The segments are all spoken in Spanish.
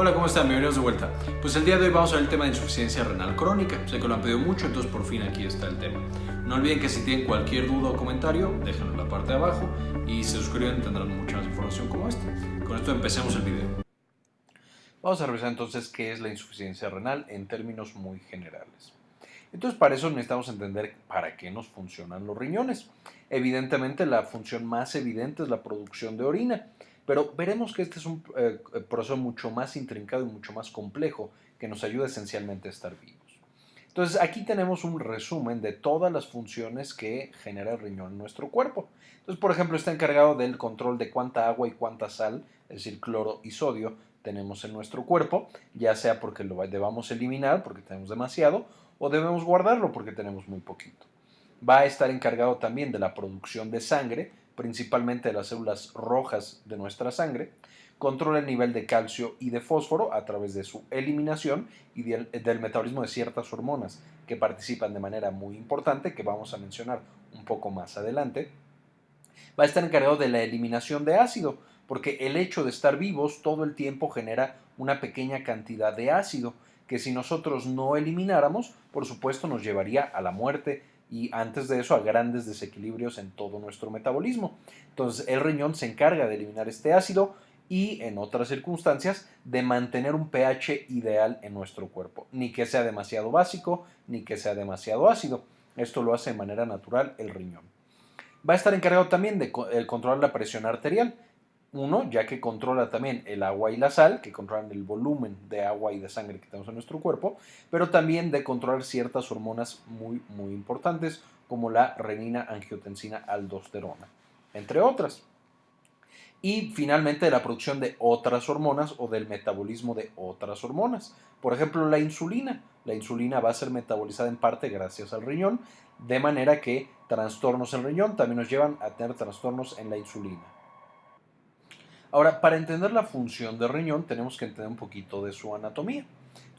Hola, ¿cómo están? Bienvenidos de vuelta. Pues el día de hoy vamos a ver el tema de insuficiencia renal crónica. Sé que lo han pedido mucho, entonces por fin aquí está el tema. No olviden que si tienen cualquier duda o comentario, déjenlo en la parte de abajo y se suscriben tendrán mucha más información como esta. Con esto empecemos el video. Vamos a revisar entonces qué es la insuficiencia renal en términos muy generales. Entonces para eso necesitamos entender para qué nos funcionan los riñones. Evidentemente la función más evidente es la producción de orina. Pero veremos que este es un eh, proceso mucho más intrincado y mucho más complejo que nos ayuda esencialmente a estar vivos. Entonces aquí tenemos un resumen de todas las funciones que genera el riñón en nuestro cuerpo. Entonces, por ejemplo, está encargado del control de cuánta agua y cuánta sal, es decir, cloro y sodio, tenemos en nuestro cuerpo, ya sea porque lo debamos eliminar porque tenemos demasiado o debemos guardarlo porque tenemos muy poquito. Va a estar encargado también de la producción de sangre, principalmente de las células rojas de nuestra sangre, controla el nivel de calcio y de fósforo a través de su eliminación y del, metabolismo de ciertas hormonas que participan de manera muy importante, que vamos a mencionar un poco más adelante. Va a estar encargado de la eliminación de ácido, porque el hecho de estar vivos todo el tiempo genera una pequeña cantidad de ácido, que si nosotros no elimináramos, por supuesto nos llevaría a la muerte y antes de eso a grandes desequilibrios en todo nuestro metabolismo. Entonces el riñón se encarga de eliminar este ácido y en otras circunstancias de mantener un pH ideal en nuestro cuerpo, ni que sea demasiado básico ni que sea demasiado ácido. Esto lo hace de manera natural el riñón. Va a estar encargado también de controlar la presión arterial. Uno, ya que controla también el agua y la sal, que controlan el volumen de agua y de sangre que tenemos en nuestro cuerpo, pero también de controlar ciertas hormonas muy, muy importantes, como la renina, angiotensina, aldosterona, entre otras. Y finalmente la producción de otras hormonas o del metabolismo de otras hormonas. Por ejemplo, la insulina. La insulina va a ser metabolizada en parte gracias al riñón, de manera que trastornos en riñón también nos llevan a tener trastornos en la insulina. Ahora, para entender la función del riñón tenemos que entender un poquito de su anatomía.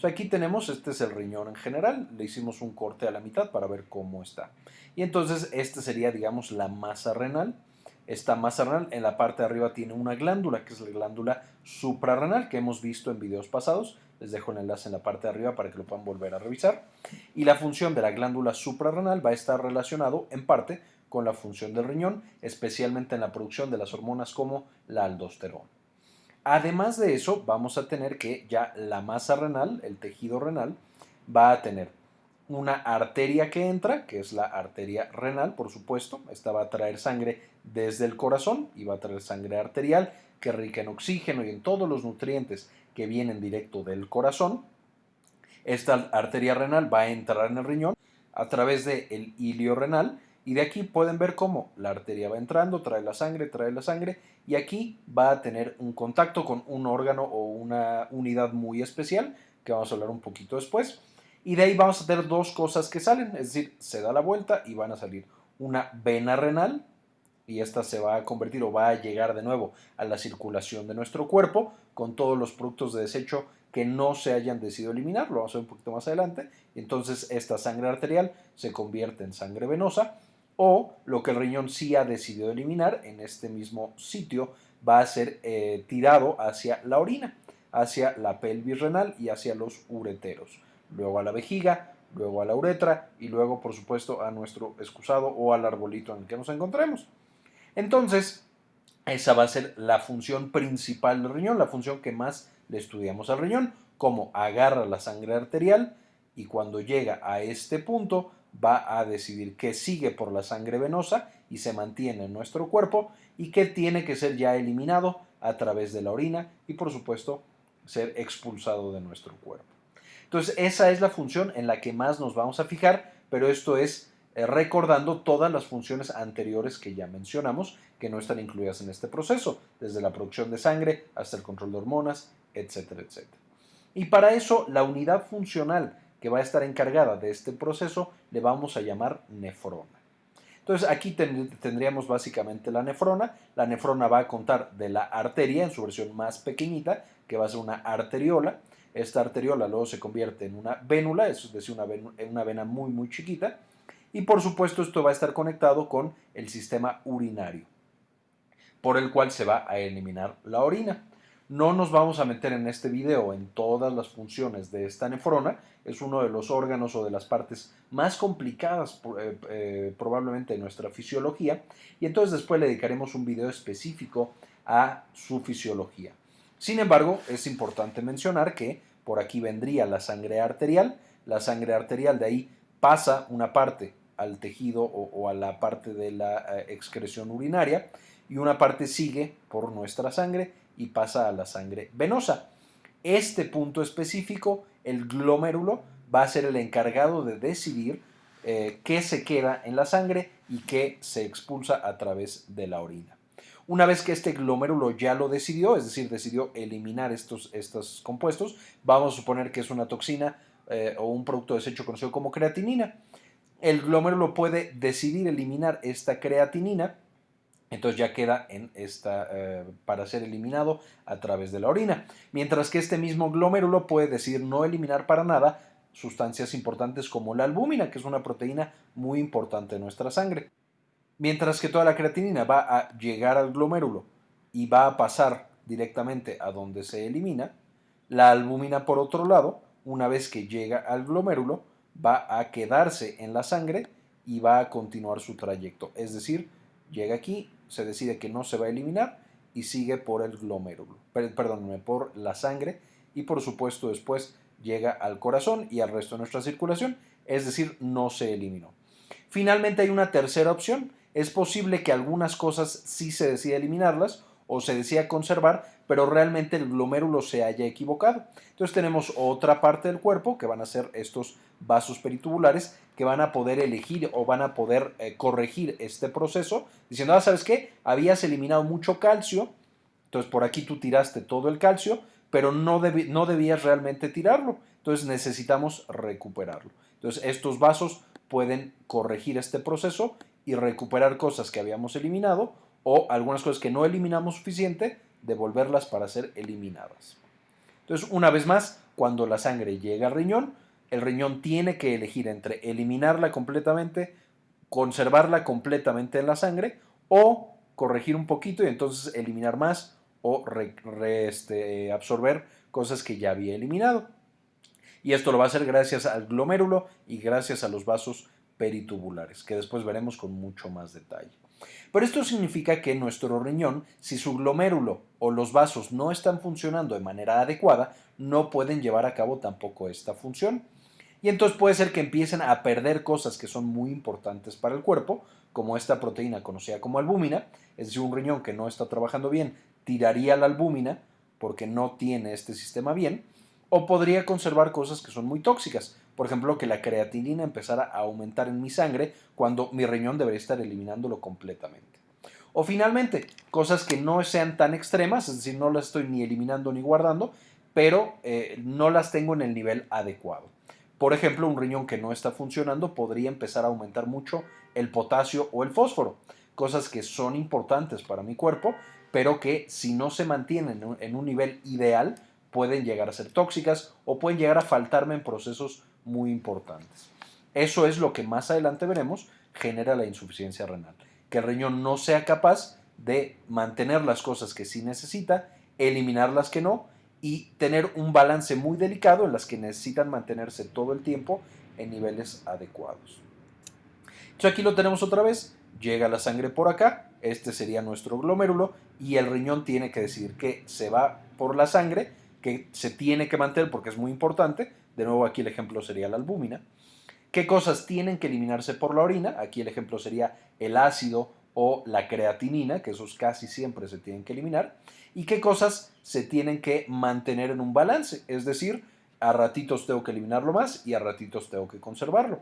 aquí tenemos, este es el riñón en general, le hicimos un corte a la mitad para ver cómo está. Y entonces este sería, digamos, la masa renal. Esta masa renal en la parte de arriba tiene una glándula, que es la glándula suprarrenal, que hemos visto en videos pasados. Les dejo el enlace en la parte de arriba para que lo puedan volver a revisar. Y la función de la glándula suprarrenal va a estar relacionado en parte con la función del riñón, especialmente en la producción de las hormonas como la aldosterona. Además de eso, vamos a tener que ya la masa renal, el tejido renal, va a tener una arteria que entra, que es la arteria renal, por supuesto. Esta va a traer sangre desde el corazón y va a traer sangre arterial que es rica en oxígeno y en todos los nutrientes que vienen directo del corazón. Esta arteria renal va a entrar en el riñón a través del el ilio renal y de aquí pueden ver cómo la arteria va entrando, trae la sangre, trae la sangre y aquí va a tener un contacto con un órgano o una unidad muy especial que vamos a hablar un poquito después. Y de ahí vamos a tener dos cosas que salen, es decir, se da la vuelta y van a salir una vena renal y esta se va a convertir o va a llegar de nuevo a la circulación de nuestro cuerpo con todos los productos de desecho que no se hayan decidido eliminar, lo vamos a ver un poquito más adelante. Entonces esta sangre arterial se convierte en sangre venosa o lo que el riñón sí ha decidido eliminar en este mismo sitio va a ser eh, tirado hacia la orina, hacia la pelvis renal y hacia los ureteros, luego a la vejiga, luego a la uretra y luego por supuesto a nuestro excusado o al arbolito en el que nos encontremos. Entonces, esa va a ser la función principal del riñón, la función que más le estudiamos al riñón, cómo agarra la sangre arterial y cuando llega a este punto va a decidir qué sigue por la sangre venosa y se mantiene en nuestro cuerpo y qué tiene que ser ya eliminado a través de la orina y por supuesto ser expulsado de nuestro cuerpo. Entonces esa es la función en la que más nos vamos a fijar, pero esto es eh, recordando todas las funciones anteriores que ya mencionamos que no están incluidas en este proceso, desde la producción de sangre hasta el control de hormonas, etcétera, etcétera. Y para eso la unidad funcional que va a estar encargada de este proceso le vamos a llamar nefrona. Entonces aquí tendríamos básicamente la nefrona. La nefrona va a contar de la arteria en su versión más pequeñita, que va a ser una arteriola. Esta arteriola luego se convierte en una vénula, es decir, una, una vena muy muy chiquita. Y por supuesto esto va a estar conectado con el sistema urinario, por el cual se va a eliminar la orina. No nos vamos a meter en este video en todas las funciones de esta nefrona, es uno de los órganos o de las partes más complicadas eh, eh, probablemente de nuestra fisiología. Y entonces después le dedicaremos un video específico a su fisiología. Sin embargo, es importante mencionar que por aquí vendría la sangre arterial, la sangre arterial de ahí pasa una parte al tejido o, a la parte de la eh, excreción urinaria y una parte sigue por nuestra sangre y pasa a la sangre venosa. Este punto específico, el glomérulo, va a ser el encargado de decidir eh, qué se queda en la sangre y qué se expulsa a través de la orina. Una vez que este glomérulo ya lo decidió, es decir, decidió eliminar estos, estos compuestos, vamos a suponer que es una toxina eh, o un producto desecho conocido como creatinina. El glomérulo puede decidir eliminar esta creatinina, entonces ya queda en esta, eh, para ser eliminado a través de la orina. Mientras que este mismo glomérulo puede decidir no eliminar para nada sustancias importantes como la albúmina, que es una proteína muy importante en nuestra sangre. Mientras que toda la creatinina va a llegar al glomérulo y va a pasar directamente a donde se elimina, la albúmina por otro lado, una vez que llega al glomérulo, va a quedarse en la sangre y va a continuar su trayecto. Es decir, llega aquí, se decide que no se va a eliminar y sigue por el glomérulo, perdónenme, por la sangre y por supuesto después llega al corazón y al resto de nuestra circulación, es decir, no se eliminó. Finalmente hay una tercera opción es posible que algunas cosas sí se decida eliminarlas o se decida conservar, pero realmente el glomérulo se haya equivocado. Entonces tenemos otra parte del cuerpo que van a ser estos vasos peritubulares que van a poder elegir o van a poder eh, corregir este proceso diciendo, ah, ¿sabes qué? Habías eliminado mucho calcio, entonces por aquí tú tiraste todo el calcio, pero no, no debías realmente tirarlo, entonces necesitamos recuperarlo. Entonces estos vasos pueden corregir este proceso y recuperar cosas que habíamos eliminado o algunas cosas que no eliminamos suficiente, devolverlas para ser eliminadas. Entonces, una vez más, cuando la sangre llega al riñón, el riñón tiene que elegir entre eliminarla completamente, conservarla completamente en la sangre o corregir un poquito y entonces eliminar más o este, absorber cosas que ya había eliminado. Y esto lo va a hacer gracias al glomérulo y gracias a los vasos peritubulares, que después veremos con mucho más detalle. Pero esto significa que nuestro riñón, si su glomérulo o los vasos no están funcionando de manera adecuada, no pueden llevar a cabo tampoco esta función. Y entonces puede ser que empiecen a perder cosas que son muy importantes para el cuerpo, como esta proteína conocida como albúmina, es decir, un riñón que no está trabajando bien tiraría la albúmina porque no tiene este sistema bien, o podría conservar cosas que son muy tóxicas, por ejemplo, que la creatinina empezara a aumentar en mi sangre cuando mi riñón debería estar eliminándolo completamente. O finalmente, cosas que no sean tan extremas, es decir, no las estoy ni eliminando ni guardando, pero eh, no las tengo en el nivel adecuado. Por ejemplo, un riñón que no está funcionando podría empezar a aumentar mucho el potasio o el fósforo, cosas que son importantes para mi cuerpo, pero que si no se mantienen en un nivel ideal, pueden llegar a ser tóxicas o pueden llegar a faltarme en procesos muy importantes. Eso es lo que más adelante veremos genera la insuficiencia renal, que el riñón no sea capaz de mantener las cosas que sí necesita, eliminar las que no y tener un balance muy delicado en las que necesitan mantenerse todo el tiempo en niveles adecuados. Entonces aquí lo tenemos otra vez, llega la sangre por acá, este sería nuestro glomérulo y el riñón tiene que decir que se va por la sangre, que se tiene que mantener porque es muy importante, de nuevo aquí el ejemplo sería la albúmina. ¿Qué cosas tienen que eliminarse por la orina? Aquí el ejemplo sería el ácido o la creatinina, que esos casi siempre se tienen que eliminar. ¿Y qué cosas se tienen que mantener en un balance? Es decir, a ratitos tengo que eliminarlo más y a ratitos tengo que conservarlo.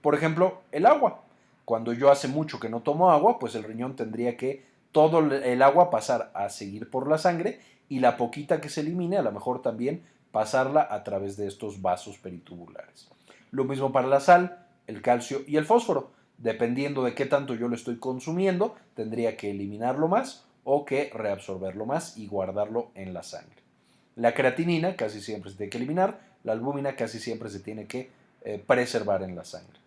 Por ejemplo, el agua. Cuando yo hace mucho que no tomo agua, pues el riñón tendría que todo el agua pasar a seguir por la sangre y la poquita que se elimine a lo mejor también pasarla a través de estos vasos peritubulares. Lo mismo para la sal, el calcio y el fósforo. Dependiendo de qué tanto yo lo estoy consumiendo, tendría que eliminarlo más o que reabsorberlo más y guardarlo en la sangre. La creatinina casi siempre se tiene que eliminar, la albúmina casi siempre se tiene que eh, preservar en la sangre.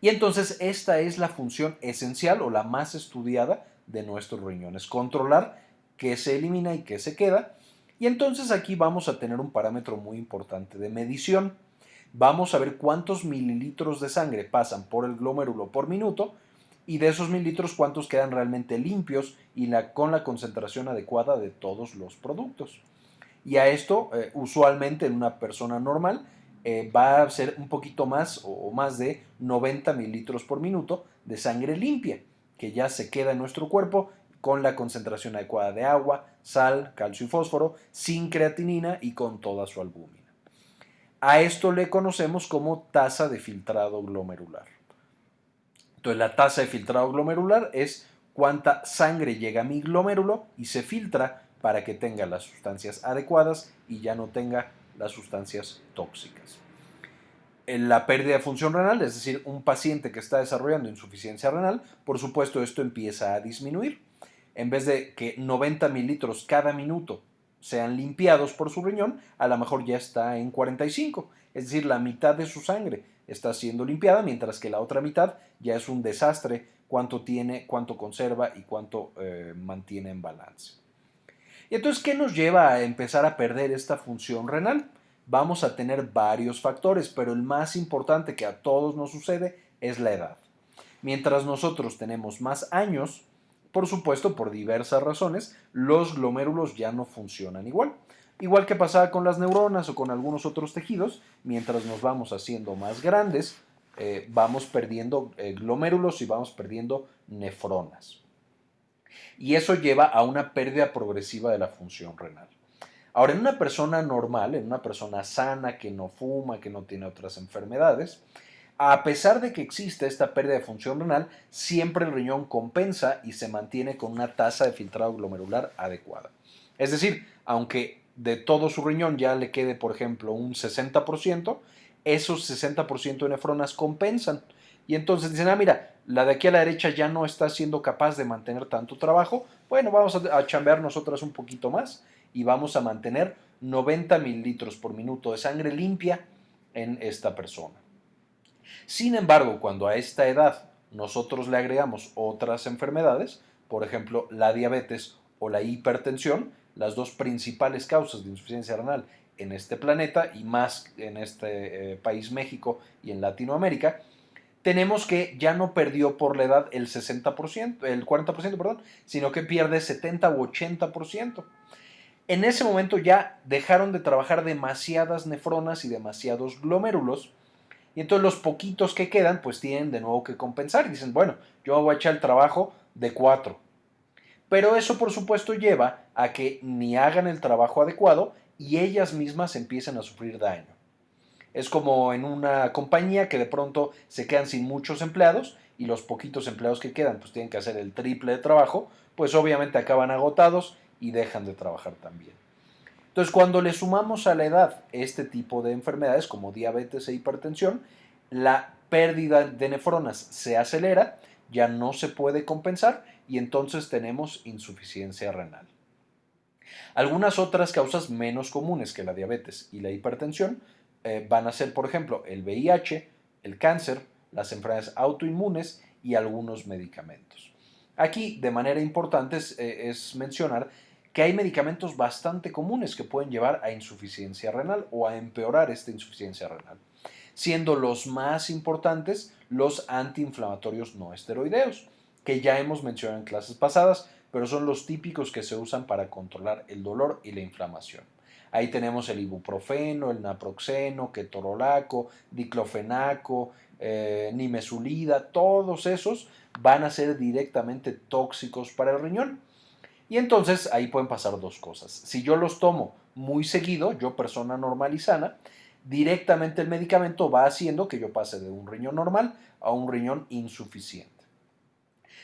Y entonces esta es la función esencial o la más estudiada de nuestros riñones, controlar qué se elimina y qué se queda. Y entonces aquí vamos a tener un parámetro muy importante de medición. Vamos a ver cuántos mililitros de sangre pasan por el glomérulo por minuto y de esos mililitros cuántos quedan realmente limpios y con la concentración adecuada de todos los productos. Y a esto, eh, usualmente en una persona normal, eh, va a ser un poquito más o más de 90 mililitros por minuto de sangre limpia, que ya se queda en nuestro cuerpo con la concentración adecuada de agua, sal, calcio y fósforo, sin creatinina y con toda su albúmina. A esto le conocemos como tasa de filtrado glomerular. Entonces la tasa de filtrado glomerular es cuánta sangre llega a mi glomérulo y se filtra para que tenga las sustancias adecuadas y ya no tenga las sustancias tóxicas. En la pérdida de función renal, es decir, un paciente que está desarrollando insuficiencia renal, por supuesto esto empieza a disminuir. En vez de que 90 mililitros cada minuto sean limpiados por su riñón, a lo mejor ya está en 45, es decir, la mitad de su sangre está siendo limpiada, mientras que la otra mitad ya es un desastre cuánto tiene, cuánto conserva y cuánto eh, mantiene en balance. Y entonces, ¿qué nos lleva a empezar a perder esta función renal? Vamos a tener varios factores, pero el más importante que a todos nos sucede es la edad. Mientras nosotros tenemos más años, por supuesto, por diversas razones, los glomérulos ya no funcionan igual. Igual que pasaba con las neuronas o con algunos otros tejidos, mientras nos vamos haciendo más grandes, eh, vamos perdiendo eh, glomérulos y vamos perdiendo nefronas y eso lleva a una pérdida progresiva de la función renal. Ahora, en una persona normal, en una persona sana, que no fuma, que no tiene otras enfermedades, a pesar de que existe esta pérdida de función renal, siempre el riñón compensa y se mantiene con una tasa de filtrado glomerular adecuada. Es decir, aunque de todo su riñón ya le quede, por ejemplo, un 60%, esos 60% de nefronas compensan y entonces dicen, ah, mira, la de aquí a la derecha ya no está siendo capaz de mantener tanto trabajo, bueno, vamos a, chambear nosotras un poquito más y vamos a mantener 90 mililitros por minuto de sangre limpia en esta persona. Sin embargo, cuando a esta edad nosotros le agregamos otras enfermedades, por ejemplo, la diabetes o la hipertensión, las dos principales causas de insuficiencia renal en este planeta y más en este eh, país México y en Latinoamérica, tenemos que ya no perdió por la edad el 60%, el 40%, perdón, sino que pierde 70 u 80%. En ese momento ya dejaron de trabajar demasiadas nefronas y demasiados glomérulos, y entonces los poquitos que quedan pues tienen de nuevo que compensar y dicen, bueno, yo voy a echar el trabajo de 4. Pero eso por supuesto lleva a que ni hagan el trabajo adecuado y ellas mismas empiecen a sufrir daño. Es como en una compañía que de pronto se quedan sin muchos empleados y los poquitos empleados que quedan pues tienen que hacer el triple de trabajo, pues obviamente acaban agotados y dejan de trabajar también. Entonces cuando le sumamos a la edad este tipo de enfermedades como diabetes e hipertensión, la pérdida de nefronas se acelera, ya no se puede compensar y entonces tenemos insuficiencia renal. Algunas otras causas menos comunes que la diabetes y la hipertensión eh, van a ser, por ejemplo, el VIH, el cáncer, las enfermedades autoinmunes y algunos medicamentos. Aquí, de manera importante, es, eh, es mencionar que hay medicamentos bastante comunes que pueden llevar a insuficiencia renal o a empeorar esta insuficiencia renal, siendo los más importantes los antiinflamatorios no esteroideos, que ya hemos mencionado en clases pasadas, pero son los típicos que se usan para controlar el dolor y la inflamación. Ahí tenemos el ibuprofeno, el naproxeno, ketorolaco, diclofenaco, eh, nimesulida, todos esos van a ser directamente tóxicos para el riñón. Y entonces ahí pueden pasar dos cosas. Si yo los tomo muy seguido, yo persona normal y sana, directamente el medicamento va haciendo que yo pase de un riñón normal a un riñón insuficiente.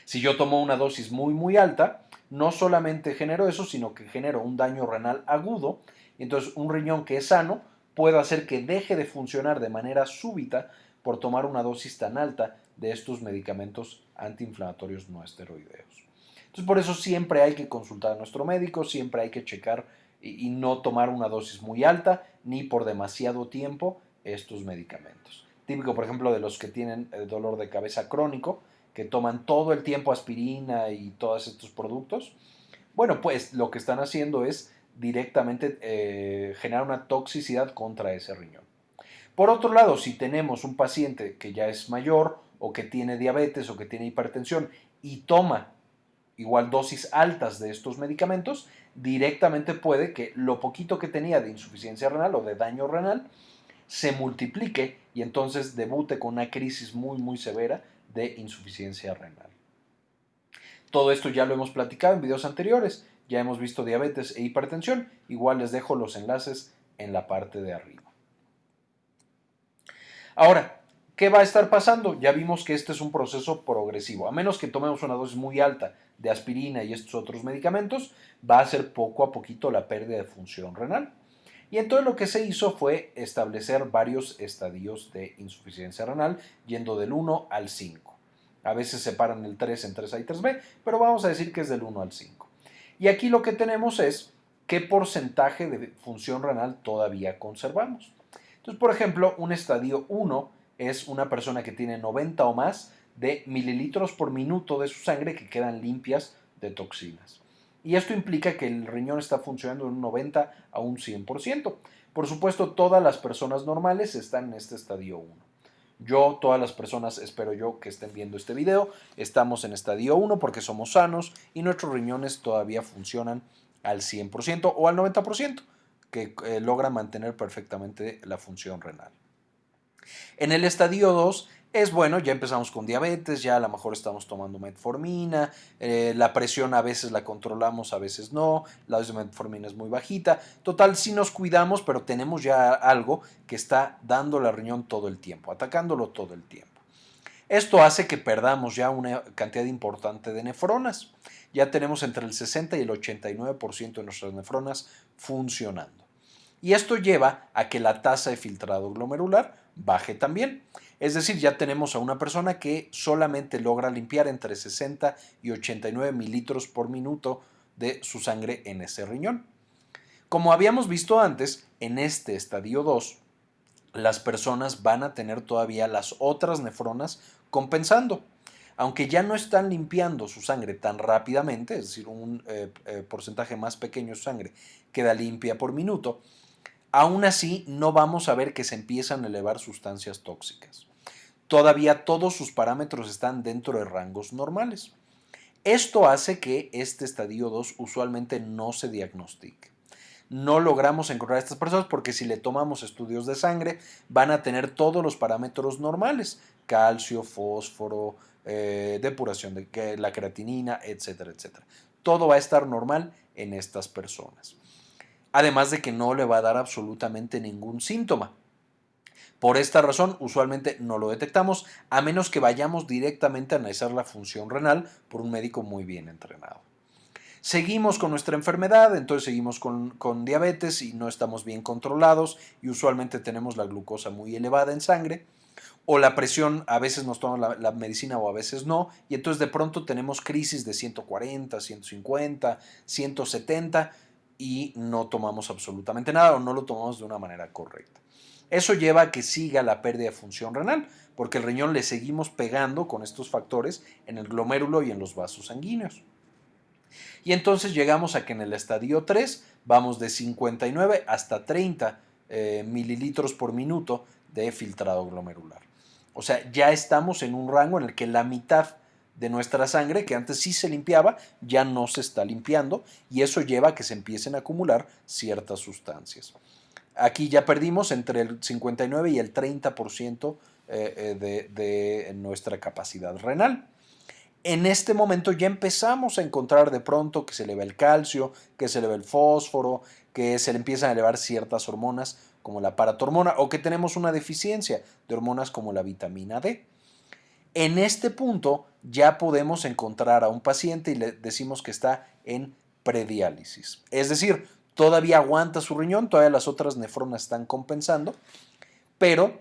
Si yo tomo una dosis muy muy alta, no solamente genero eso, sino que genero un daño renal agudo entonces, un riñón que es sano puede hacer que deje de funcionar de manera súbita por tomar una dosis tan alta de estos medicamentos antiinflamatorios no esteroideos. Entonces, por eso siempre hay que consultar a nuestro médico, siempre hay que checar y, no tomar una dosis muy alta ni por demasiado tiempo estos medicamentos. Típico, por ejemplo, de los que tienen el dolor de cabeza crónico, que toman todo el tiempo aspirina y todos estos productos, Bueno, pues lo que están haciendo es directamente eh, generar una toxicidad contra ese riñón. Por otro lado, si tenemos un paciente que ya es mayor o que tiene diabetes o que tiene hipertensión y toma igual dosis altas de estos medicamentos, directamente puede que lo poquito que tenía de insuficiencia renal o de daño renal se multiplique y entonces debute con una crisis muy muy severa de insuficiencia renal. Todo esto ya lo hemos platicado en videos anteriores, ya hemos visto diabetes e hipertensión, igual les dejo los enlaces en la parte de arriba. Ahora, ¿qué va a estar pasando? Ya vimos que este es un proceso progresivo. A menos que tomemos una dosis muy alta de aspirina y estos otros medicamentos, va a ser poco a poquito la pérdida de función renal. Y entonces lo que se hizo fue establecer varios estadios de insuficiencia renal, yendo del 1 al 5. A veces separan el 3 en 3A y 3B, pero vamos a decir que es del 1 al 5. Y aquí lo que tenemos es qué porcentaje de función renal todavía conservamos. Entonces, por ejemplo, un estadio 1 es una persona que tiene 90 o más de mililitros por minuto de su sangre que quedan limpias de toxinas. Y esto implica que el riñón está funcionando de un 90 a un 100%. Por supuesto, todas las personas normales están en este estadio 1. Yo, todas las personas, espero yo que estén viendo este video, estamos en estadio 1 porque somos sanos y nuestros riñones todavía funcionan al 100% o al 90% que eh, logra mantener perfectamente la función renal. En el estadio 2 es bueno, ya empezamos con diabetes, ya a lo mejor estamos tomando metformina, eh, la presión a veces la controlamos, a veces no, la dosis de metformina es muy bajita. Total, sí nos cuidamos, pero tenemos ya algo que está dando la riñón todo el tiempo, atacándolo todo el tiempo. Esto hace que perdamos ya una cantidad importante de nefronas. Ya tenemos entre el 60 y el 89% de nuestras nefronas funcionando. Y esto lleva a que la tasa de filtrado glomerular baje también. Es decir, ya tenemos a una persona que solamente logra limpiar entre 60 y 89 mililitros por minuto de su sangre en ese riñón. Como habíamos visto antes, en este estadio 2, las personas van a tener todavía las otras nefronas compensando. Aunque ya no están limpiando su sangre tan rápidamente, es decir, un eh, eh, porcentaje más pequeño de sangre queda limpia por minuto, aún así no vamos a ver que se empiezan a elevar sustancias tóxicas. Todavía todos sus parámetros están dentro de rangos normales. Esto hace que este estadio 2 usualmente no se diagnostique. No logramos encontrar a estas personas porque si le tomamos estudios de sangre van a tener todos los parámetros normales, calcio, fósforo, eh, depuración de la creatinina, etcétera, etcétera. Todo va a estar normal en estas personas además de que no le va a dar absolutamente ningún síntoma. Por esta razón, usualmente no lo detectamos, a menos que vayamos directamente a analizar la función renal por un médico muy bien entrenado. Seguimos con nuestra enfermedad, entonces seguimos con, diabetes y no estamos bien controlados y usualmente tenemos la glucosa muy elevada en sangre o la presión, a veces nos toma la, la, medicina o a veces no, y entonces de pronto tenemos crisis de 140, 150, 170 y no tomamos absolutamente nada o no lo tomamos de una manera correcta. Eso lleva a que siga la pérdida de función renal, porque el riñón le seguimos pegando con estos factores en el glomérulo y en los vasos sanguíneos. Y entonces llegamos a que en el estadio 3 vamos de 59 hasta 30 eh, mililitros por minuto de filtrado glomerular. O sea, ya estamos en un rango en el que la mitad de nuestra sangre, que antes sí se limpiaba, ya no se está limpiando y eso lleva a que se empiecen a acumular ciertas sustancias. Aquí ya perdimos entre el 59 y el 30% eh, eh, de, de nuestra capacidad renal. En este momento ya empezamos a encontrar de pronto que se eleva el calcio, que se eleva el fósforo, que se le empiezan a elevar ciertas hormonas como la paratormona o que tenemos una deficiencia de hormonas como la vitamina D. En este punto ya podemos encontrar a un paciente y le decimos que está en prediálisis. Es decir, todavía aguanta su riñón, todavía las otras nefronas están compensando, pero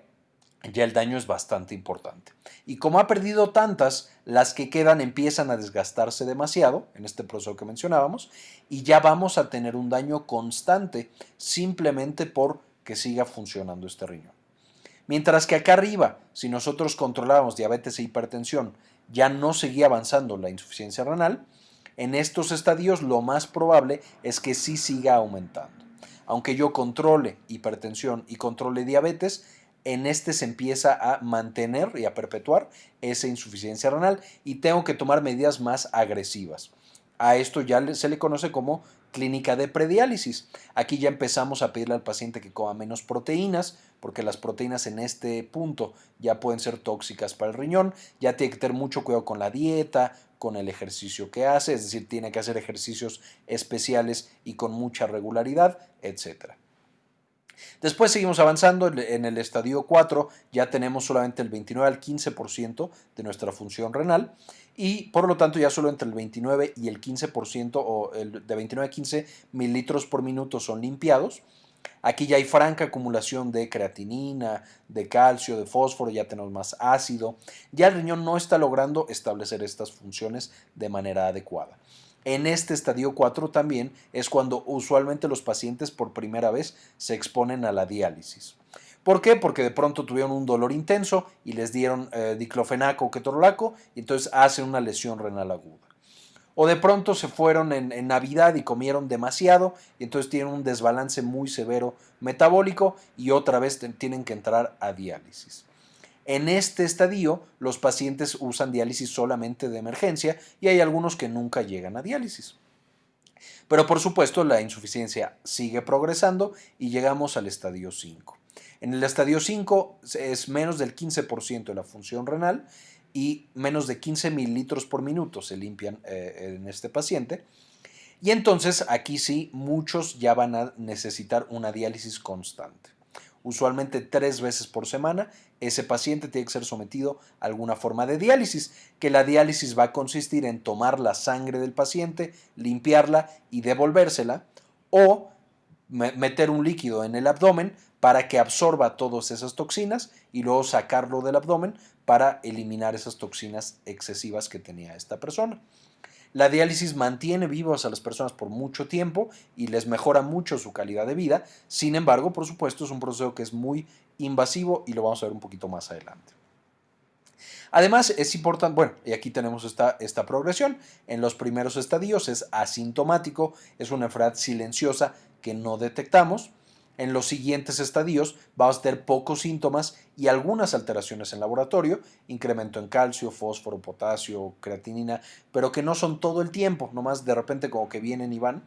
ya el daño es bastante importante. Y como ha perdido tantas, las que quedan empiezan a desgastarse demasiado, en este proceso que mencionábamos, y ya vamos a tener un daño constante simplemente por que siga funcionando este riñón. Mientras que acá arriba, si nosotros controlábamos diabetes e hipertensión, ya no seguía avanzando la insuficiencia renal, En estos estadios lo más probable es que sí siga aumentando. Aunque yo controle hipertensión y controle diabetes, en este se empieza a mantener y a perpetuar esa insuficiencia renal y tengo que tomar medidas más agresivas. A esto ya se le conoce como clínica de prediálisis. Aquí ya empezamos a pedirle al paciente que coma menos proteínas, porque las proteínas en este punto ya pueden ser tóxicas para el riñón. Ya tiene que tener mucho cuidado con la dieta, con el ejercicio que hace, es decir, tiene que hacer ejercicios especiales y con mucha regularidad, etc. Después seguimos avanzando, en el estadio 4 ya tenemos solamente el 29 al 15% de nuestra función renal y por lo tanto ya solo entre el 29 y el 15% o el de 29 a 15 mililitros por minuto son limpiados. Aquí ya hay franca acumulación de creatinina, de calcio, de fósforo, ya tenemos más ácido. Ya el riñón no está logrando establecer estas funciones de manera adecuada. En este estadio 4 también es cuando usualmente los pacientes por primera vez se exponen a la diálisis. ¿Por qué? Porque de pronto tuvieron un dolor intenso y les dieron eh, diclofenaco o ketorolaco y entonces hacen una lesión renal aguda. O de pronto se fueron en, Navidad y comieron demasiado y entonces tienen un desbalance muy severo metabólico y otra vez tienen que entrar a diálisis. En este estadio, los pacientes usan diálisis solamente de emergencia y hay algunos que nunca llegan a diálisis. Pero por supuesto, la insuficiencia sigue progresando y llegamos al estadio 5. En el estadio 5 es menos del 15% de la función renal y menos de 15 mililitros por minuto se limpian eh, en este paciente. Y entonces aquí sí, muchos ya van a necesitar una diálisis constante. Usualmente tres veces por semana, ese paciente tiene que ser sometido a alguna forma de diálisis, que la diálisis va a consistir en tomar la sangre del paciente, limpiarla y devolvérsela, o meter un líquido en el abdomen para que absorba todas esas toxinas y luego sacarlo del abdomen para eliminar esas toxinas excesivas que tenía esta persona. La diálisis mantiene vivas a las personas por mucho tiempo y les mejora mucho su calidad de vida. Sin embargo, por supuesto, es un proceso que es muy invasivo y lo vamos a ver un poquito más adelante. Además, es importante, bueno, y aquí tenemos esta, esta progresión. En los primeros estadios es asintomático, es una enfermedad silenciosa que no detectamos en los siguientes estadios vamos a tener pocos síntomas y algunas alteraciones en laboratorio, incremento en calcio, fósforo, potasio, creatinina, pero que no son todo el tiempo, nomás de repente como que vienen y van.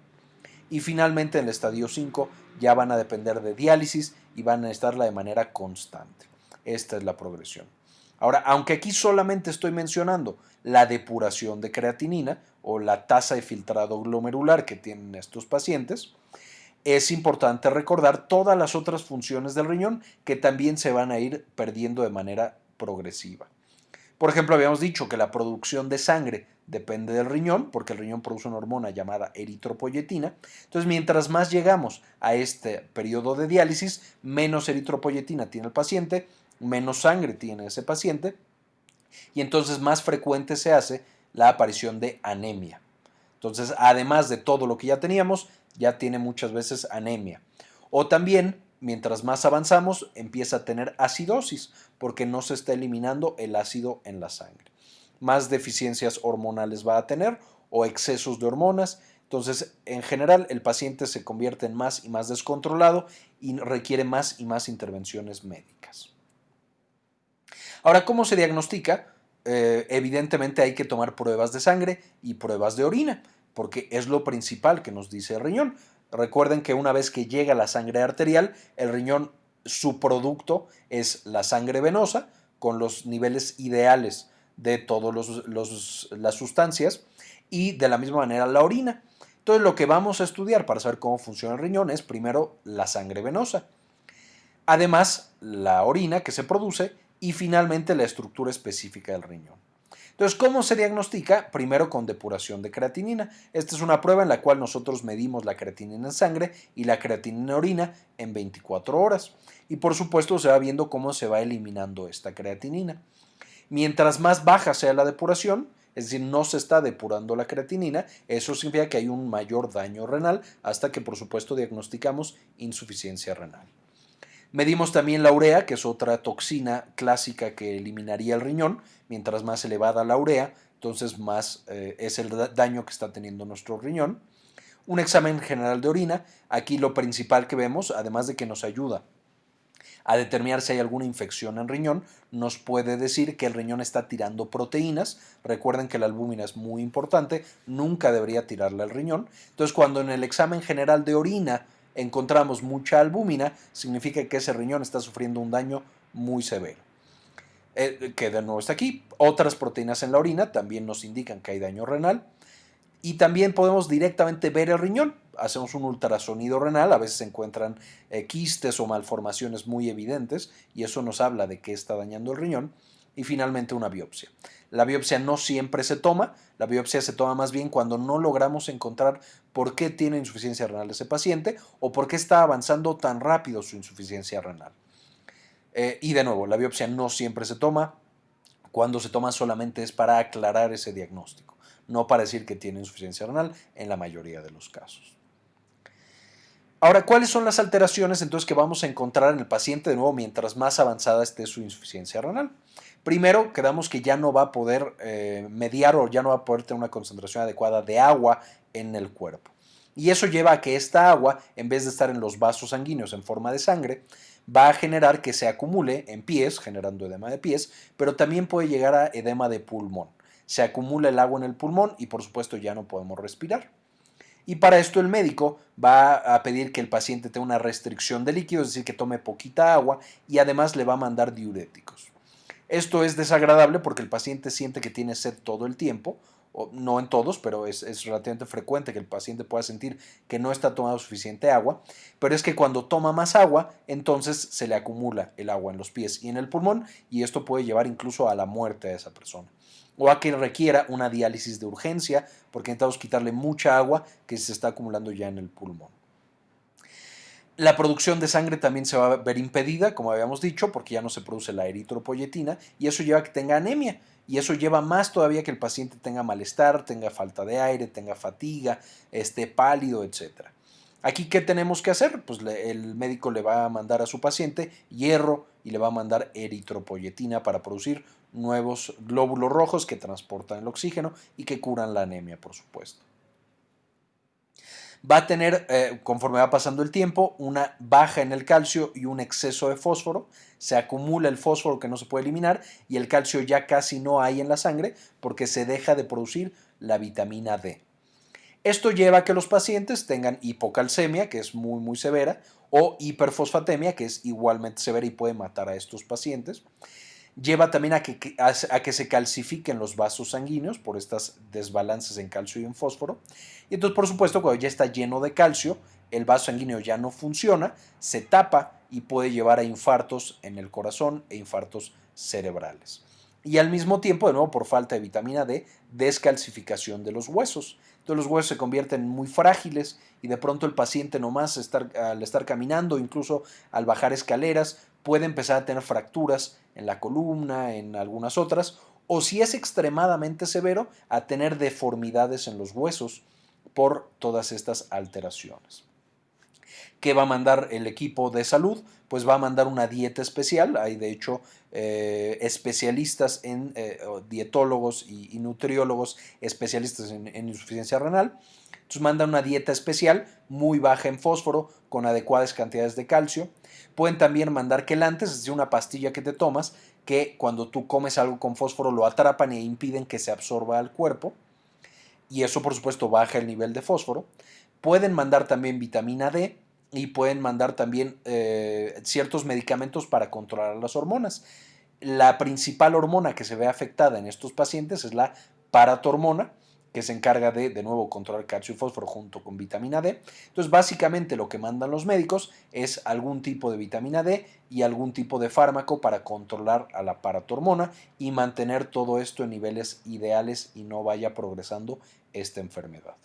Y finalmente en el estadio 5 ya van a depender de diálisis y van a estarla de manera constante. Esta es la progresión. Ahora, aunque aquí solamente estoy mencionando la depuración de creatinina o la tasa de filtrado glomerular que tienen estos pacientes, es importante recordar todas las otras funciones del riñón que también se van a ir perdiendo de manera progresiva. Por ejemplo, habíamos dicho que la producción de sangre depende del riñón, porque el riñón produce una hormona llamada eritropoyetina. Entonces, mientras más llegamos a este periodo de diálisis, menos eritropoyetina tiene el paciente, menos sangre tiene ese paciente, y entonces más frecuente se hace la aparición de anemia. Entonces, además de todo lo que ya teníamos, ya tiene muchas veces anemia. O también, mientras más avanzamos, empieza a tener acidosis, porque no se está eliminando el ácido en la sangre. Más deficiencias hormonales va a tener o excesos de hormonas. Entonces, en general, el paciente se convierte en más y más descontrolado y requiere más y más intervenciones médicas. Ahora, ¿cómo se diagnostica? Eh, evidentemente hay que tomar pruebas de sangre y pruebas de orina porque es lo principal que nos dice el riñón. Recuerden que una vez que llega la sangre arterial, el riñón, su producto es la sangre venosa con los niveles ideales de todas las sustancias y de la misma manera la orina. Entonces lo que vamos a estudiar para saber cómo funciona el riñón es primero la sangre venosa, además la orina que se produce y finalmente la estructura específica del riñón. Entonces, ¿cómo se diagnostica? Primero con depuración de creatinina. Esta es una prueba en la cual nosotros medimos la creatinina en sangre y la creatinina en orina en 24 horas. Y por supuesto se va viendo cómo se va eliminando esta creatinina. Mientras más baja sea la depuración, es decir, no se está depurando la creatinina, eso significa que hay un mayor daño renal hasta que por supuesto diagnosticamos insuficiencia renal. Medimos también la urea, que es otra toxina clásica que eliminaría el riñón. Mientras más elevada la urea, entonces más eh, es el daño que está teniendo nuestro riñón. Un examen general de orina, aquí lo principal que vemos, además de que nos ayuda a determinar si hay alguna infección en riñón, nos puede decir que el riñón está tirando proteínas. Recuerden que la albúmina es muy importante, nunca debería tirarle al riñón. Entonces, cuando en el examen general de orina encontramos mucha albúmina, significa que ese riñón está sufriendo un daño muy severo. Eh, que de nuevo está aquí. Otras proteínas en la orina también nos indican que hay daño renal. Y también podemos directamente ver el riñón. Hacemos un ultrasonido renal, a veces se encuentran eh, quistes o malformaciones muy evidentes y eso nos habla de que está dañando el riñón. Y finalmente una biopsia. La biopsia no siempre se toma, la biopsia se toma más bien cuando no logramos encontrar por qué tiene insuficiencia renal ese paciente o por qué está avanzando tan rápido su insuficiencia renal. Eh, y de nuevo, la biopsia no siempre se toma, cuando se toma solamente es para aclarar ese diagnóstico no para decir que tiene insuficiencia renal en la mayoría de los casos. Ahora, ¿cuáles son las alteraciones entonces que vamos a encontrar en el paciente de nuevo mientras más avanzada esté su insuficiencia renal? Primero, quedamos que ya no va a poder eh, mediar o ya no va a poder tener una concentración adecuada de agua en el cuerpo. Y eso lleva a que esta agua, en vez de estar en los vasos sanguíneos en forma de sangre, va a generar que se acumule en pies, generando edema de pies, pero también puede llegar a edema de pulmón se acumula el agua en el pulmón y por supuesto ya no podemos respirar. Y para esto el médico va a pedir que el paciente tenga una restricción de líquidos, es decir, que tome poquita agua y además le va a mandar diuréticos. Esto es desagradable porque el paciente siente que tiene sed todo el tiempo, no en todos, pero es, relativamente frecuente que el paciente pueda sentir que no está tomando suficiente agua, pero es que cuando toma más agua, entonces se le acumula el agua en los pies y en el pulmón y esto puede llevar incluso a la muerte a esa persona o a que requiera una diálisis de urgencia porque necesitamos quitarle mucha agua que se está acumulando ya en el pulmón. La producción de sangre también se va a ver impedida, como habíamos dicho, porque ya no se produce la eritropoyetina y eso lleva a que tenga anemia y eso lleva más todavía que el paciente tenga malestar, tenga falta de aire, tenga fatiga, esté pálido, etc. Aquí, ¿qué tenemos que hacer? Pues el médico le va a mandar a su paciente hierro y le va a mandar eritropoyetina para producir nuevos glóbulos rojos que transportan el oxígeno y que curan la anemia, por supuesto. Va a tener, eh, conforme va pasando el tiempo, una baja en el calcio y un exceso de fósforo. Se acumula el fósforo que no se puede eliminar y el calcio ya casi no hay en la sangre porque se deja de producir la vitamina D. Esto lleva a que los pacientes tengan hipocalcemia, que es muy muy severa, o hiperfosfatemia, que es igualmente severa y puede matar a estos pacientes lleva también a que, a, que se calcifiquen los vasos sanguíneos por estas desbalances en calcio y en fósforo. Y entonces, por supuesto, cuando ya está lleno de calcio, el vaso sanguíneo ya no funciona, se tapa y puede llevar a infartos en el corazón e infartos cerebrales. Y al mismo tiempo, de nuevo, por falta de vitamina D, descalcificación de los huesos. Entonces los huesos se convierten muy frágiles y de pronto el paciente nomás estar, al estar caminando, incluso al bajar escaleras, puede empezar a tener fracturas en la columna, en algunas otras, o si es extremadamente severo, a tener deformidades en los huesos por todas estas alteraciones. ¿Qué va a mandar el equipo de salud? Pues va a mandar una dieta especial. Hay de hecho eh, especialistas en eh, dietólogos y, nutriólogos especialistas en, en insuficiencia renal. Entonces mandan una dieta especial muy baja en fósforo con adecuadas cantidades de calcio Pueden también mandar quelantes, es decir, una pastilla que te tomas que cuando tú comes algo con fósforo lo atrapan e impiden que se absorba al cuerpo. Y eso, por supuesto, baja el nivel de fósforo. Pueden mandar también vitamina D y pueden mandar también eh, ciertos medicamentos para controlar las hormonas. La principal hormona que se ve afectada en estos pacientes es la paratormona, que se encarga de, de nuevo, controlar calcio y fósforo junto con vitamina D. Entonces, básicamente lo que mandan los médicos es algún tipo de vitamina D y algún tipo de fármaco para controlar a la paratormona y mantener todo esto en niveles ideales y no vaya progresando esta enfermedad.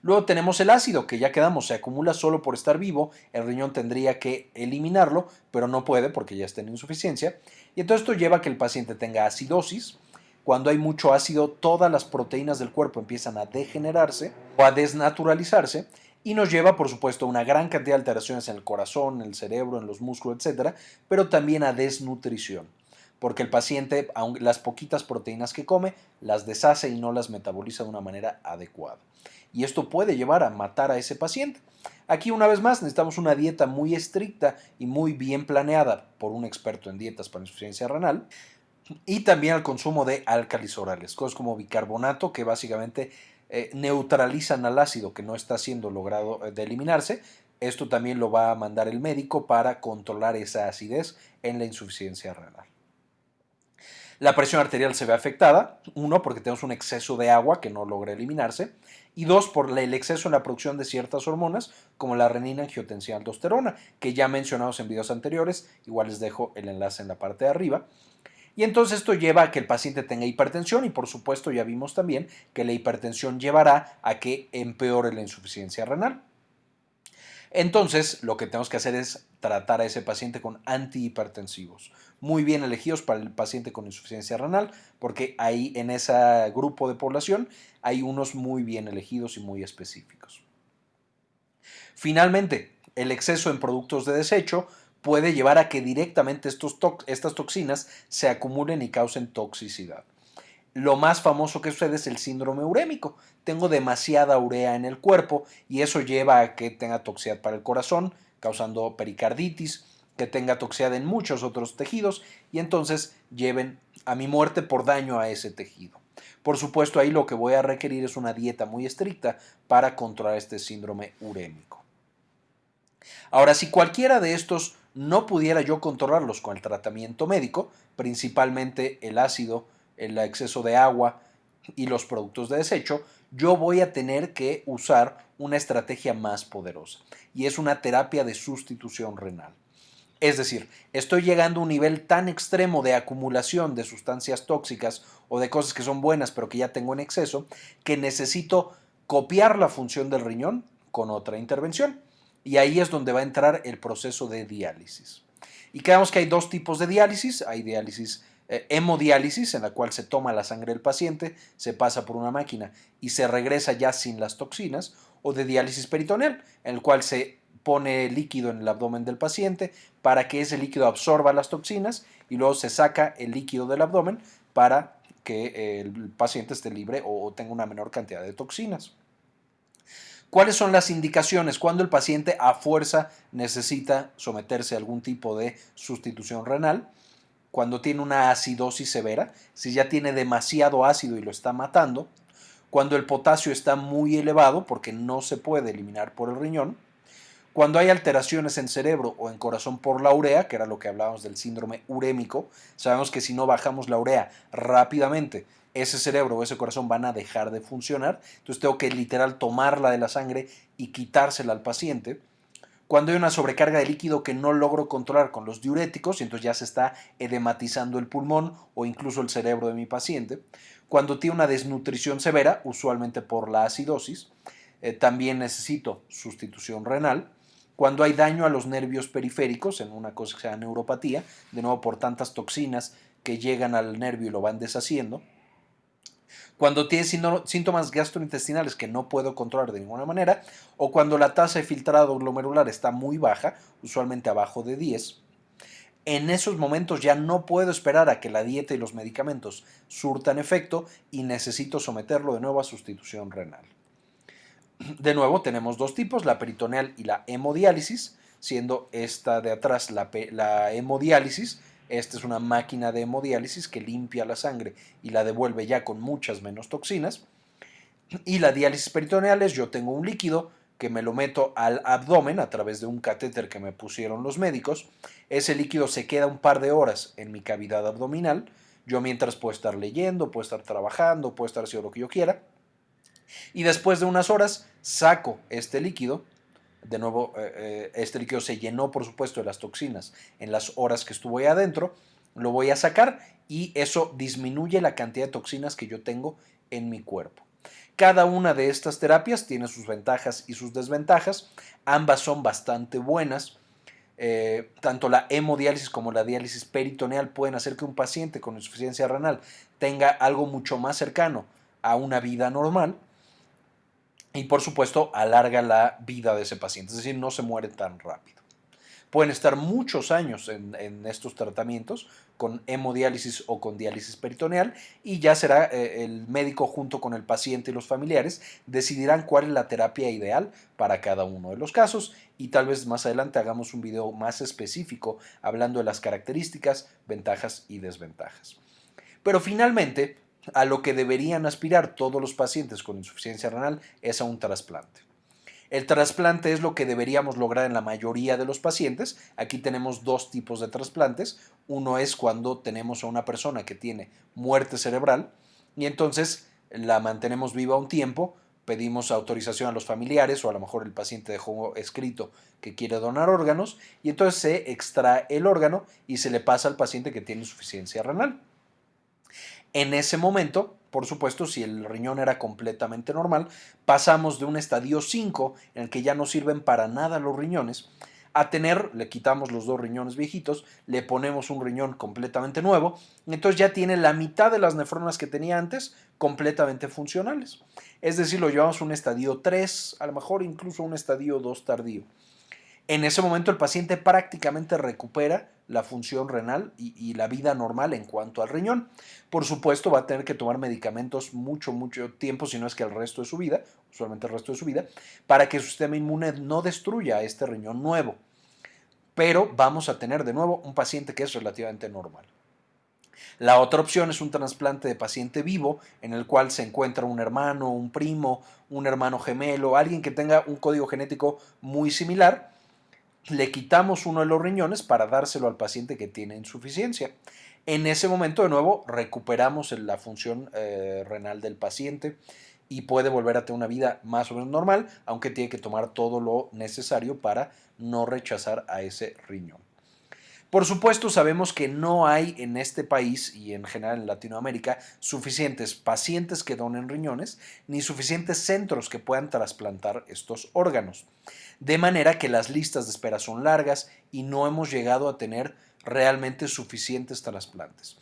Luego tenemos el ácido, que ya quedamos, se acumula solo por estar vivo, el riñón tendría que eliminarlo, pero no puede porque ya está en insuficiencia. Y entonces esto lleva a que el paciente tenga acidosis, cuando hay mucho ácido, todas las proteínas del cuerpo empiezan a degenerarse o a desnaturalizarse y nos lleva, por supuesto, a una gran cantidad de alteraciones en el corazón, en el cerebro, en los músculos, etc., pero también a desnutrición. porque el paciente, las poquitas proteínas que come, las deshace y no las metaboliza de una manera adecuada. Y esto puede llevar a matar a ese paciente. Aquí una vez más necesitamos una dieta muy estricta y muy bien planeada por un experto en dietas para insuficiencia renal y también al consumo de álcalis orales, cosas como bicarbonato que básicamente eh, neutralizan al ácido que no está siendo logrado eh, de eliminarse. Esto también lo va a mandar el médico para controlar esa acidez en la insuficiencia renal. La presión arterial se ve afectada, uno, porque tenemos un exceso de agua que no logra eliminarse, y dos, por el exceso en la producción de ciertas hormonas, como la renina, angiotensina, aldosterona, que ya mencionamos en videos anteriores, igual les dejo el enlace en la parte de arriba. Y entonces esto lleva a que el paciente tenga hipertensión y por supuesto ya vimos también que la hipertensión llevará a que empeore la insuficiencia renal. Entonces, lo que tenemos que hacer es tratar a ese paciente con antihipertensivos, muy bien elegidos para el paciente con insuficiencia renal, porque ahí en ese grupo de población hay unos muy bien elegidos y muy específicos. Finalmente, el exceso en productos de desecho puede llevar a que directamente estos estas toxinas se acumulen y causen toxicidad. Lo más famoso que sucede es el síndrome urémico. Tengo demasiada urea en el cuerpo y eso lleva a que tenga toxicidad para el corazón, causando pericarditis, que tenga toxicidad en muchos otros tejidos y entonces lleven a mi muerte por daño a ese tejido. Por supuesto, ahí lo que voy a requerir es una dieta muy estricta para controlar este síndrome urémico. Ahora, si cualquiera de estos no pudiera yo controlarlos con el tratamiento médico, principalmente el ácido, el exceso de agua y los productos de desecho, yo voy a tener que usar una estrategia más poderosa y es una terapia de sustitución renal. Es decir, estoy llegando a un nivel tan extremo de acumulación de sustancias tóxicas o de cosas que son buenas pero que ya tengo en exceso, que necesito copiar la función del riñón con otra intervención. Y ahí es donde va a entrar el proceso de diálisis. Y creemos que hay dos tipos de diálisis. Hay diálisis eh, hemodiálisis, en la cual se toma la sangre del paciente, se pasa por una máquina y se regresa ya sin las toxinas, o de diálisis peritoneal, en el cual se pone líquido en el abdomen del paciente para que ese líquido absorba las toxinas y luego se saca el líquido del abdomen para que el paciente esté libre o tenga una menor cantidad de toxinas. ¿Cuáles son las indicaciones cuando el paciente a fuerza necesita someterse a algún tipo de sustitución renal? Cuando tiene una acidosis severa, si ya tiene demasiado ácido y lo está matando, cuando el potasio está muy elevado porque no se puede eliminar por el riñón, cuando hay alteraciones en cerebro o en corazón por la urea, que era lo que hablábamos del síndrome urémico, sabemos que si no bajamos la urea rápidamente, ese cerebro o ese corazón van a dejar de funcionar. Entonces tengo que literal tomarla de la sangre y quitársela al paciente. Cuando hay una sobrecarga de líquido que no logro controlar con los diuréticos, entonces ya se está edematizando el pulmón o incluso el cerebro de mi paciente. Cuando tiene una desnutrición severa, usualmente por la acidosis, eh, también necesito sustitución renal. Cuando hay daño a los nervios periféricos, en una cosa que se llama neuropatía, de nuevo por tantas toxinas que llegan al nervio y lo van deshaciendo, cuando tiene síntomas gastrointestinales que no puedo controlar de ninguna manera, o cuando la tasa de filtrado glomerular está muy baja, usualmente abajo de 10, en esos momentos ya no puedo esperar a que la dieta y los medicamentos surtan efecto y necesito someterlo de nuevo a sustitución renal. De nuevo, tenemos dos tipos, la peritoneal y la hemodiálisis, siendo esta de atrás la, la hemodiálisis, esta es una máquina de hemodiálisis que limpia la sangre y la devuelve ya con muchas menos toxinas. Y la diálisis peritoneal es yo tengo un líquido que me lo meto al abdomen a través de un catéter que me pusieron los médicos. Ese líquido se queda un par de horas en mi cavidad abdominal. Yo mientras puedo estar leyendo, puedo estar trabajando, puedo estar haciendo lo que yo quiera. Y después de unas horas saco este líquido de nuevo, eh, eh, este líquido se llenó, por supuesto, de las toxinas en las horas que estuvo ahí adentro. Lo voy a sacar y eso disminuye la cantidad de toxinas que yo tengo en mi cuerpo. Cada una de estas terapias tiene sus ventajas y sus desventajas. Ambas son bastante buenas. Eh, tanto la hemodiálisis como la diálisis peritoneal pueden hacer que un paciente con insuficiencia renal tenga algo mucho más cercano a una vida normal y por supuesto alarga la vida de ese paciente, es decir, no se muere tan rápido. pueden estar muchos años en, estos tratamientos con hemodiálisis o con diálisis peritoneal y ya será eh, el médico junto con el paciente y los familiares decidirán cuál es la terapia ideal para cada uno de los casos y tal vez más adelante hagamos un video más específico hablando de las características, ventajas y desventajas. Pero finalmente, a lo que deberían aspirar todos los pacientes con insuficiencia renal es a un trasplante. El trasplante es lo que deberíamos lograr en la mayoría de los pacientes. Aquí tenemos dos tipos de trasplantes. Uno es cuando tenemos a una persona que tiene muerte cerebral y entonces la mantenemos viva un tiempo, pedimos autorización a los familiares o a lo mejor el paciente dejó escrito que quiere donar órganos y entonces se extrae el órgano y se le pasa al paciente que tiene insuficiencia renal. En ese momento, por supuesto, si el riñón era completamente normal, pasamos de un estadio 5, en el que ya no sirven para nada los riñones, a tener, le quitamos los dos riñones viejitos, le ponemos un riñón completamente nuevo, entonces ya tiene la mitad de las nefronas que tenía antes completamente funcionales. Es decir, lo llevamos a un estadio 3, a lo mejor incluso un estadio 2 tardío. En ese momento el paciente prácticamente recupera la función renal y, la vida normal en cuanto al riñón. Por supuesto va a tener que tomar medicamentos mucho, mucho tiempo, si no es que el resto de su vida, usualmente el resto de su vida, para que su sistema inmune no destruya este riñón nuevo. Pero vamos a tener de nuevo un paciente que es relativamente normal. La otra opción es un trasplante de paciente vivo en el cual se encuentra un hermano, un primo, un hermano gemelo, alguien que tenga un código genético muy similar le quitamos uno de los riñones para dárselo al paciente que tiene insuficiencia. En ese momento, de nuevo, recuperamos la función eh, renal del paciente y puede volver a tener una vida más o menos normal, aunque tiene que tomar todo lo necesario para no rechazar a ese riñón. Por supuesto, sabemos que no hay en este país y en general en Latinoamérica suficientes pacientes que donen riñones ni suficientes centros que puedan trasplantar estos órganos. De manera que las listas de espera son largas y no hemos llegado a tener realmente suficientes trasplantes.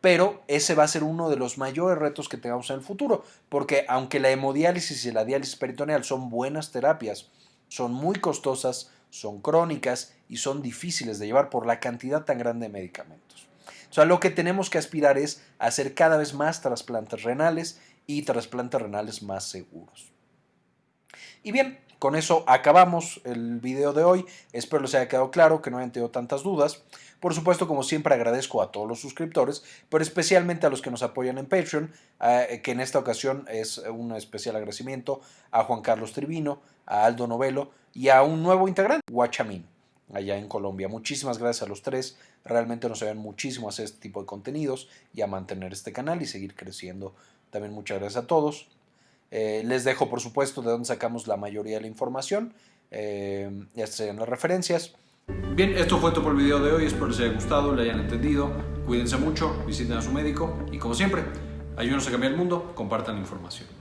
Pero ese va a ser uno de los mayores retos que tengamos en el futuro, porque aunque la hemodiálisis y la diálisis peritoneal son buenas terapias, son muy costosas, son crónicas y son difíciles de llevar por la cantidad tan grande de medicamentos. O sea, lo que tenemos que aspirar es hacer cada vez más trasplantes renales y trasplantes renales más seguros. Y bien, con eso acabamos el video de hoy. Espero les haya quedado claro, que no hayan tenido tantas dudas. Por supuesto, como siempre, agradezco a todos los suscriptores, pero especialmente a los que nos apoyan en Patreon, eh, que en esta ocasión es un especial agradecimiento a Juan Carlos Tribino, a Aldo Novelo y a un nuevo integrante, Guachamín, allá en Colombia. Muchísimas gracias a los tres. Realmente nos ayudan muchísimo a hacer este tipo de contenidos y a mantener este canal y seguir creciendo. También muchas gracias a todos. Eh, les dejo, por supuesto, de dónde sacamos la mayoría de la información. Eh, estas serían las referencias. Bien, esto fue todo por el video de hoy. Espero les haya gustado, le hayan entendido. Cuídense mucho, visiten a su médico y, como siempre, ayúdenos a cambiar el mundo, compartan la información.